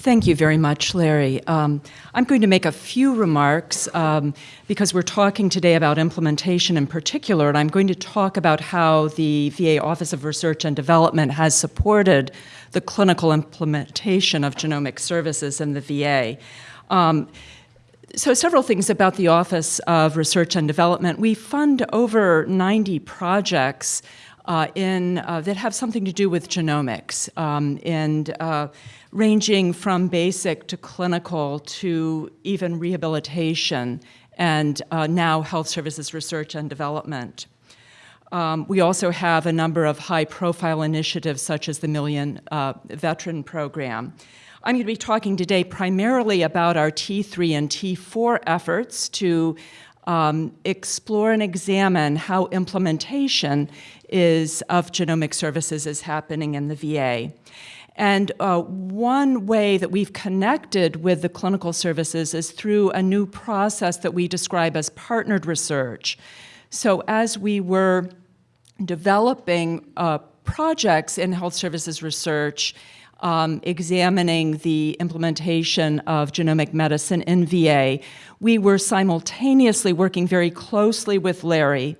Thank you very much, Larry. Um, I'm going to make a few remarks um, because we're talking today about implementation in particular, and I'm going to talk about how the VA Office of Research and Development has supported the clinical implementation of genomic services in the VA. Um, so several things about the Office of Research and Development. We fund over 90 projects uh, in, uh, that have something to do with genomics um, and uh, ranging from basic to clinical to even rehabilitation and uh, now health services research and development. Um, we also have a number of high-profile initiatives such as the Million uh, Veteran Program. I'm going to be talking today primarily about our T3 and T4 efforts to um, explore and examine how implementation is of genomic services is happening in the VA. And uh, one way that we've connected with the clinical services is through a new process that we describe as partnered research. So as we were developing uh, projects in health services research, um, examining the implementation of genomic medicine in VA, we were simultaneously working very closely with Larry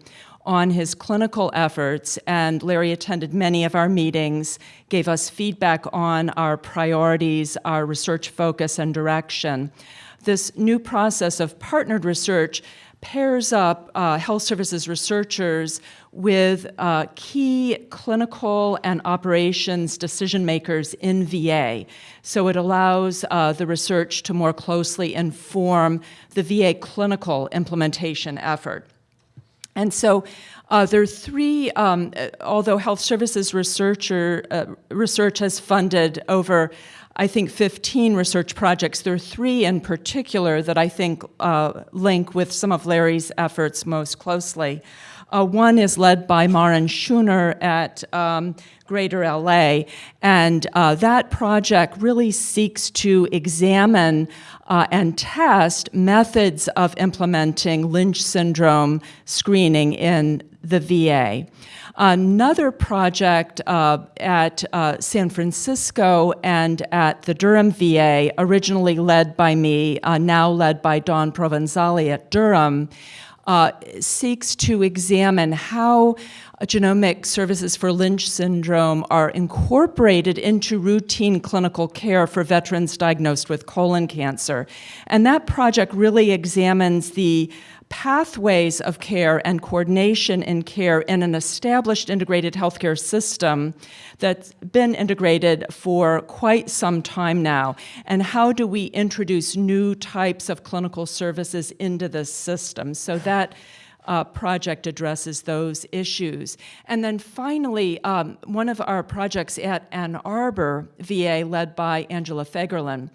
on his clinical efforts, and Larry attended many of our meetings, gave us feedback on our priorities, our research focus and direction. This new process of partnered research pairs up uh, health services researchers with uh, key clinical and operations decision makers in VA. So it allows uh, the research to more closely inform the VA clinical implementation effort. And so uh, there are three, um, although health services researcher, uh, research has funded over, I think, 15 research projects, there are three in particular that I think uh, link with some of Larry's efforts most closely. Uh, one is led by Maren Scheuner at um, Greater LA, and uh, that project really seeks to examine uh, and test methods of implementing Lynch syndrome screening in the VA. Another project uh, at uh, San Francisco and at the Durham VA, originally led by me, uh, now led by Dawn Provenzale at Durham, uh, seeks to examine how genomic services for Lynch syndrome are incorporated into routine clinical care for veterans diagnosed with colon cancer. And that project really examines the pathways of care and coordination in care in an established integrated healthcare system that's been integrated for quite some time now. And how do we introduce new types of clinical services into this system? So that uh, project addresses those issues. And then finally, um, one of our projects at Ann Arbor VA, led by Angela Fagerlin,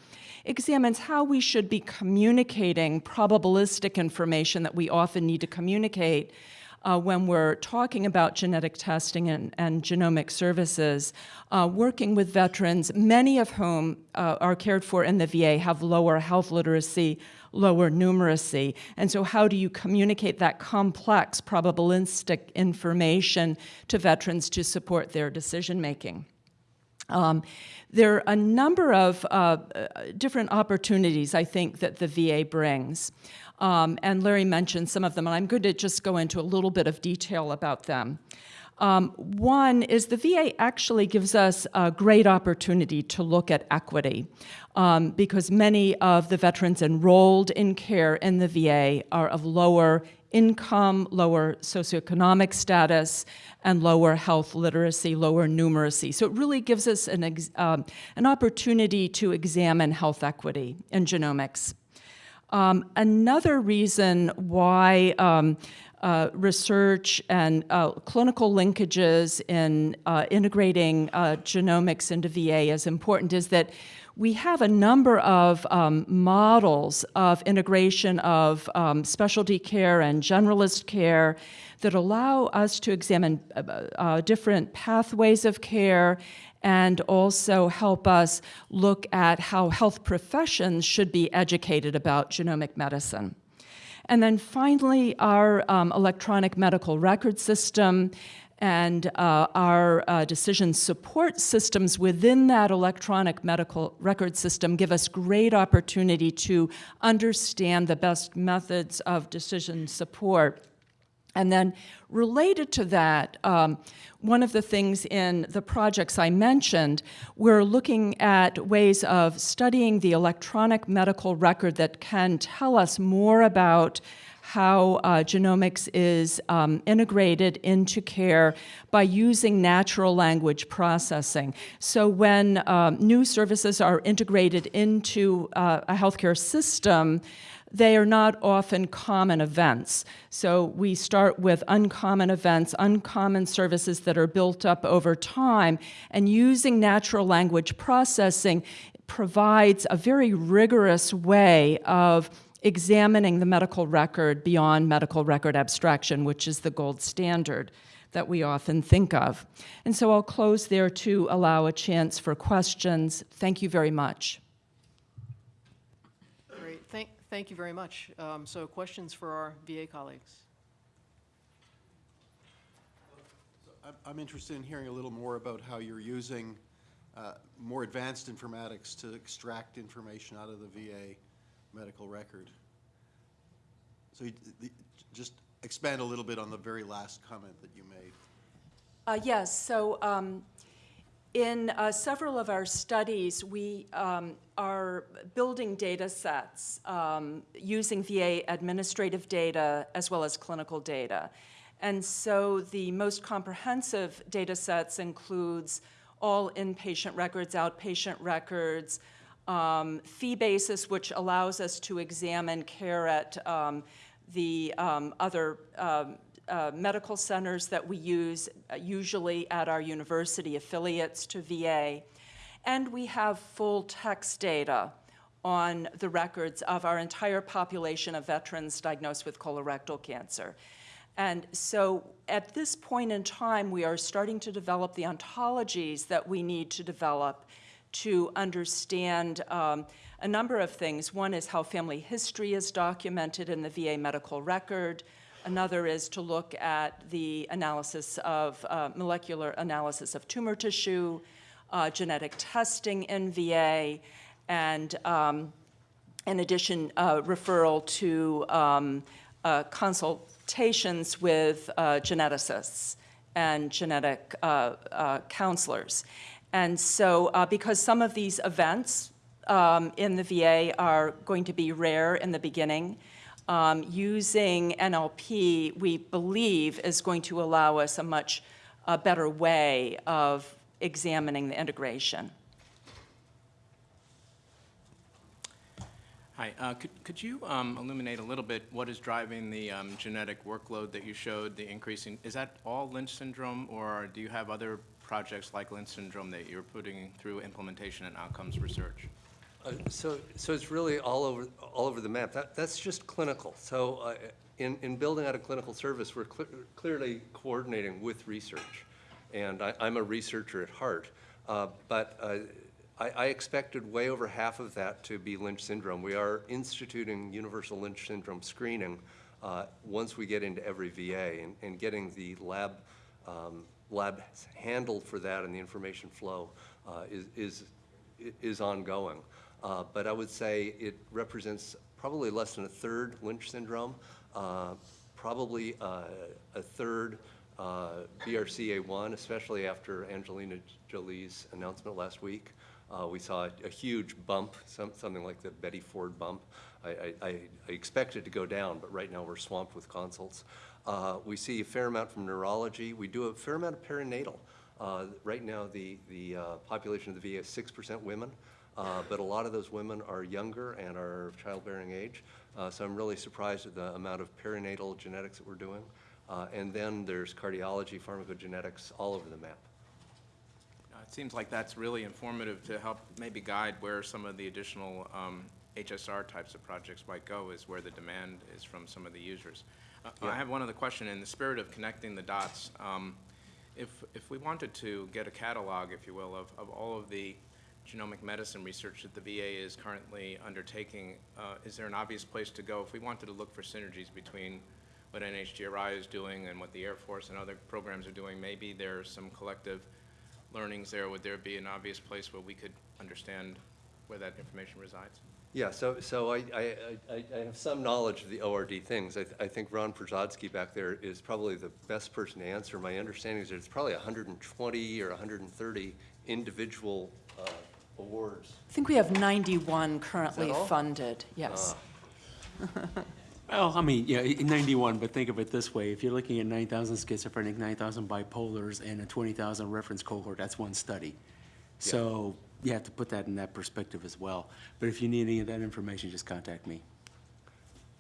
examines how we should be communicating probabilistic information that we often need to communicate uh, when we're talking about genetic testing and, and genomic services, uh, working with veterans, many of whom uh, are cared for in the VA have lower health literacy, lower numeracy. And so how do you communicate that complex probabilistic information to veterans to support their decision making? Um, there are a number of uh, different opportunities, I think, that the VA brings. Um, and Larry mentioned some of them, and I'm going to just go into a little bit of detail about them. Um, one is the VA actually gives us a great opportunity to look at equity um, because many of the veterans enrolled in care in the VA are of lower income, lower socioeconomic status, and lower health literacy, lower numeracy. So it really gives us an, um, an opportunity to examine health equity in genomics. Um, another reason why um, uh, research and uh, clinical linkages in uh, integrating uh, genomics into VA is important is that we have a number of um, models of integration of um, specialty care and generalist care that allow us to examine uh, uh, different pathways of care and also help us look at how health professions should be educated about genomic medicine. And then finally, our um, electronic medical record system And uh, our uh, decision support systems within that electronic medical record system give us great opportunity to understand the best methods of decision support. And then related to that, um, one of the things in the projects I mentioned, we're looking at ways of studying the electronic medical record that can tell us more about how uh, genomics is um, integrated into care by using natural language processing. So when um, new services are integrated into uh, a healthcare system, they are not often common events. So we start with uncommon events, uncommon services that are built up over time, and using natural language processing provides a very rigorous way of examining the medical record beyond medical record abstraction, which is the gold standard that we often think of. And so I'll close there to allow a chance for questions. Thank you very much. Great, thank, thank you very much. Um, So questions for our VA colleagues? I'm- I'm interested in hearing a little more about how you're using uh, more advanced informatics to extract information out of the VA medical record. So you- the- just expand a little bit on the very last comment that you made. Uh, yes, so um, in uh, several of our studies, we um, are building data sets um, using VA administrative data as well as clinical data. And so the most comprehensive data sets includes all inpatient records, outpatient records, um, fee basis, which allows us to examine care at um, the um, other um, uh, medical centers that we use, uh, usually at our university affiliates to VA. And we have full text data on the records of our entire population of veterans diagnosed with colorectal cancer. And so at this point in time, we are starting to develop the ontologies that we need to develop to understand um, a number of things. One is how family history is documented in the VA medical record. Another is to look at the analysis of uh, molecular analysis of tumor tissue, uh, genetic testing in VA, and um, in addition, uh, referral to um, uh, consultations with uh, geneticists and genetic uh, counselors. And so, uh, because some of these events um, in the VA are going to be rare in the beginning, um, using NLP, we believe, is going to allow us a much better way of examining the integration. Hi, uh, could, could you um, illuminate a little bit what is driving the um, genetic workload that you showed, the increasing, is that all Lynch syndrome, or do you have other projects like Lynch syndrome that you're putting through implementation and outcomes research? Uh, So, so it's really all over, all over the map. That, that's just clinical. So uh, in, in building out a clinical service, we're cle- clearly coordinating with research. And I, I'm a researcher at heart. Uh, But uh, I, I expected way over half of that to be Lynch syndrome. We are instituting universal Lynch syndrome screening uh, once we get into every VA and, and getting the lab, um, lab handled for that and the information flow uh, is, is, is ongoing. Uh, But I would say it represents probably less than a third Lynch syndrome, uh, probably uh, a third uh, BRCA1, especially after Angelina Jolie's announcement last week. Uh, We saw a huge bump, some- something like the Betty Ford bump. I- I I- I expect it to go down, but right now we're swamped with consults. Uh, We see a fair amount from neurology. We do a fair amount of perinatal. Uh, Right now, the the uh, population of the VA is 6% women. Uh, But a lot of those women are younger and are of childbearing age. Uh, So I'm really surprised at the amount of perinatal genetics that we're doing. Uh, And then there's cardiology, pharmacogenetics, all over the map. It seems like that's really informative to help maybe guide where some of the additional um, HSR types of projects might go, is where the demand is from some of the users. Uh, I have one other question, in the spirit of connecting the dots. um, If, if we wanted to get a catalog, if you will, of, of all of the genomic medicine research that the VA is currently undertaking, uh, is there an obvious place to go if we wanted to look for synergies between what NHGRI is doing and what the Air Force and other programs are doing, maybe there's some collective learnings there. Would there be an obvious place where we could understand where that information resides? Yeah, so, so I, I, I I have some knowledge of the ORD things. I, th- I think Ron Przygodzki back there is probably the best person to answer. My understanding is there's probably 120 or 130 individual uh, awards. I think we have 91 currently funded, yes. Well, I mean, yeah, 91, but think of it this way. If you're looking at 9,000 schizophrenic, 9,000 bipolars, and a 20,000 reference cohort, that's one study. So you have to put that in that perspective as well. But if you need any of that information, just contact me.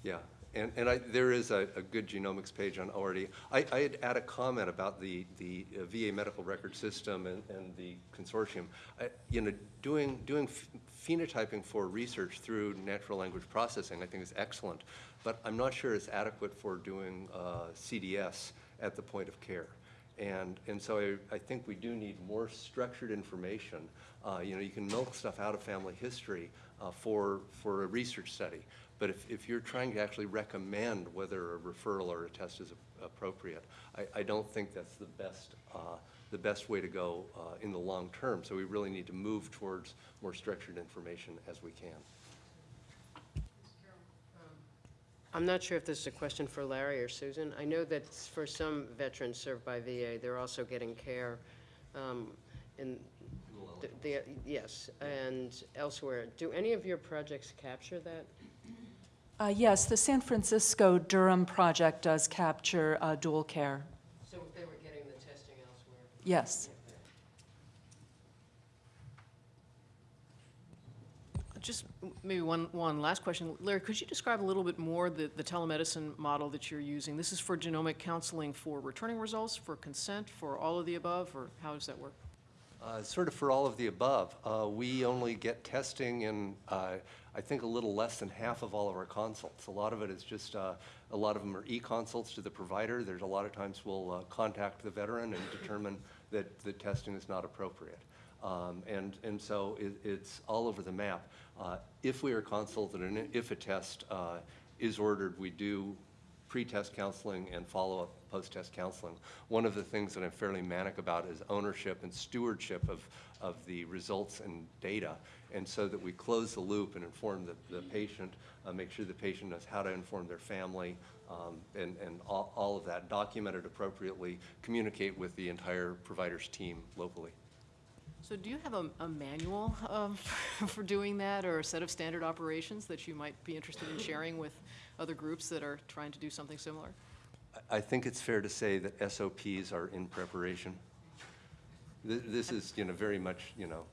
Yeah, and, and I, there is a, a good genomics page on ORD. I, I'd add a comment about the, the uh, VA medical record system and, and the consortium. I, you know, doing, doing phenotyping for research through natural language processing, I think is excellent, but I'm not sure it's adequate for doing, uh, CDS at the point of care. And, and so I, I think we do need more structured information. Uh, you know, you can milk stuff out of family history, uh, for, for a research study. But if, if you're trying to actually recommend whether a referral or a test is a- appropriate, I, I don't think that's the best, uh, the best way to go uh, in the long term. So we really need to move towards more structured information as we can. I'm not sure if this is a question for Larry or Susan. I know that for some veterans served by VA, they're also getting care um, in, the- the, yes, and elsewhere. Do any of your projects capture that? Uh, Yes, the San Francisco Durham project does capture uh, dual care, So if they were getting the testing elsewhere? yes. Just maybe one, one last question. Larry, could you describe a little bit more the, the telemedicine model that you're using? This is for genomic counseling for returning results, for consent, for all of the above, or how does that work? Uh, Sort of for all of the above. Uh, We only get testing in, uh, I think, a little less than half of all of our consults. A lot of it is just, uh, a lot of them are e-consults to the provider. There's a lot of times we'll uh, contact the veteran and determine that the testing is not appropriate. Um, And, and so it, it's all over the map. Uh, If we are consulted and if a test uh, is ordered, we do pre-test counseling and follow-up post-test counseling. One of the things that I'm fairly manic about is ownership and stewardship of, of the results and data. And so that we close the loop and inform the, the patient, uh, make sure the patient knows how to inform their family, um, and, and all, all of that, document it appropriately, communicate with the entire provider's team locally. So do you have a, a manual um, for doing that, or a set of standard operations that you might be interested in sharing with other groups that are trying to do something similar? I- think it's fair to say that SOPs are in preparation. Th- This is, you know, very much, you know,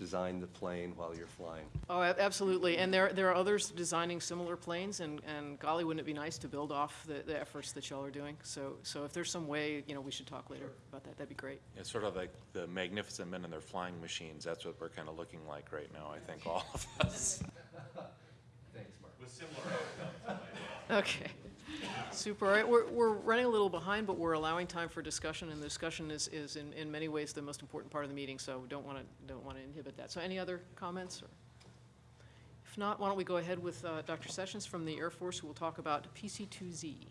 design the plane while you're flying. Oh, absolutely, and there, there are others designing similar planes, and, and golly, wouldn't it be nice to build off the, the efforts that y'all are doing? So, so if there's some way, you know, we should talk later about that, that'd be great. It's sort of like the magnificent men and their flying machines. That's what we're kind of looking like right now, I think, all of us. Thanks, Mark. With similar outcomes. okay, super. Right, we're, we're running a little behind, but we're allowing time for discussion, and the discussion is, is in, in many ways the most important part of the meeting, so we don't want to, don't want to inhibit that. So any other comments? or If not, why don't we go ahead with uh, Dr. Sessions from the Air Force, who will talk about PC2Z.